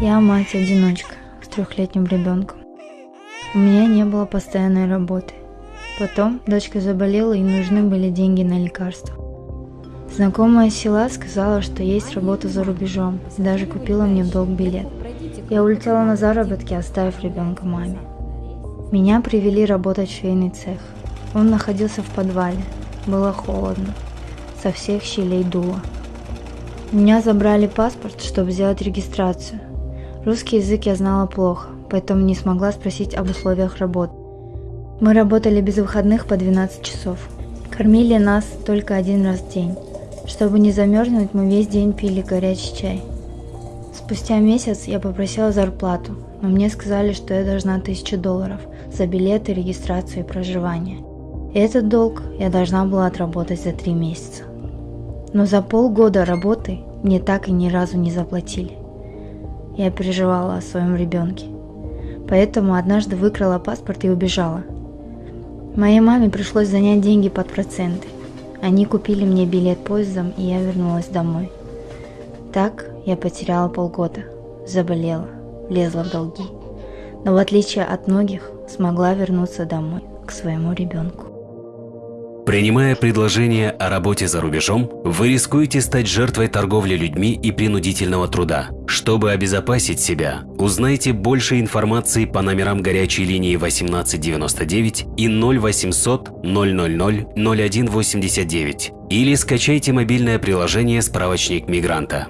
Я мать-одиночка с трехлетним ребенком. У меня не было постоянной работы. Потом дочка заболела и нужны были деньги на лекарства. Знакомая села сказала, что есть работа за рубежом, и даже купила мне в долг билет. Я улетела на заработки, оставив ребенка маме. Меня привели работать в швейный цех. Он находился в подвале. Было холодно. Со всех щелей дуло. Меня забрали паспорт, чтобы сделать регистрацию. Русский язык я знала плохо, поэтому не смогла спросить об условиях работы. Мы работали без выходных по 12 часов. Кормили нас только один раз в день. Чтобы не замерзнуть, мы весь день пили горячий чай. Спустя месяц я попросила зарплату, но мне сказали, что я должна 1000 долларов за билеты, регистрацию и проживание. И этот долг я должна была отработать за три месяца. Но за полгода работы мне так и ни разу не заплатили. Я переживала о своем ребенке. Поэтому однажды выкрала паспорт и убежала. Моей маме пришлось занять деньги под проценты. Они купили мне билет поездом, и я вернулась домой. Так я потеряла полгода, заболела, влезла в долги. Но в отличие от многих, смогла вернуться домой к своему ребенку. Принимая предложение о работе за рубежом, вы рискуете стать жертвой торговли людьми и принудительного труда. Чтобы обезопасить себя, узнайте больше информации по номерам горячей линии 1899 и 0800 000 0189 или скачайте мобильное приложение «Справочник мигранта».